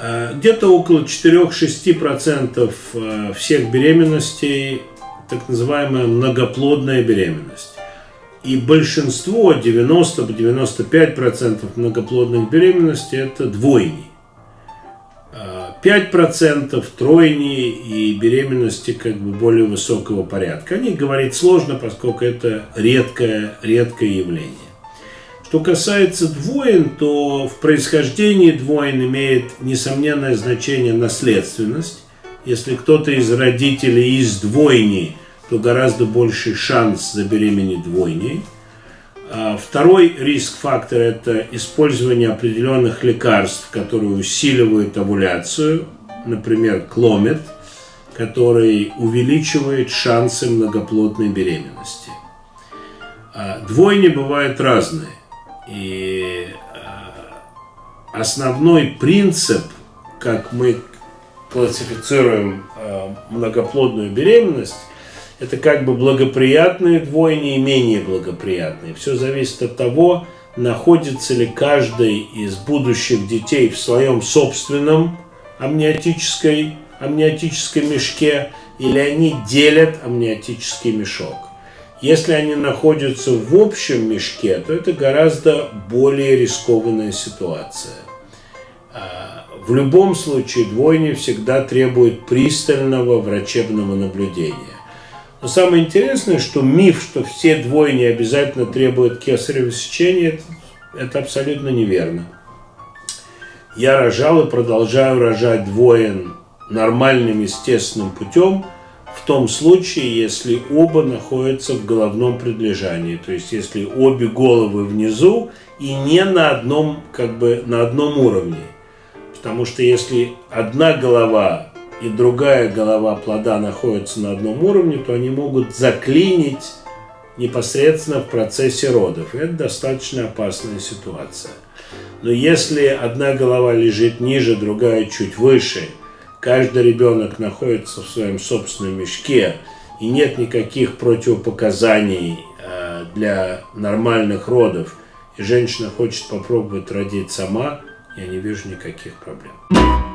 Э, где-то около 4-6% э, всех беременностей так называемая многоплодная беременность. И большинство, 90-95% многоплодных беременностей это двойни. 5% тройни и беременности как бы более высокого порядка. О них говорить сложно, поскольку это редкое, редкое явление. Что касается двоин, то в происхождении двоин имеет несомненное значение наследственность. Если кто-то из родителей из двойни, то гораздо больший шанс забеременеть двойней. А второй риск-фактор – это использование определенных лекарств, которые усиливают овуляцию, например, кломет, который увеличивает шансы многоплодной беременности. А двойни бывают разные. И э, основной принцип, как мы классифицируем э, многоплодную беременность, это как бы благоприятные двойни и менее благоприятные. Все зависит от того, находится ли каждый из будущих детей в своем собственном амниотической, амниотической мешке, или они делят амниотический мешок. Если они находятся в общем мешке, то это гораздо более рискованная ситуация. А, в любом случае двойни всегда требуют пристального врачебного наблюдения. Но самое интересное, что миф, что все двойни обязательно требуют кесарево сечения, это, это абсолютно неверно. Я рожал и продолжаю рожать двоен нормальным естественным путем – том случае, если оба находятся в головном предлежании, то есть если обе головы внизу и не на одном, как бы, на одном уровне. Потому что если одна голова и другая голова плода находятся на одном уровне, то они могут заклинить непосредственно в процессе родов. Это достаточно опасная ситуация. Но если одна голова лежит ниже, другая чуть выше – каждый ребенок находится в своем собственном мешке, и нет никаких противопоказаний э, для нормальных родов, и женщина хочет попробовать родить сама, я не вижу никаких проблем.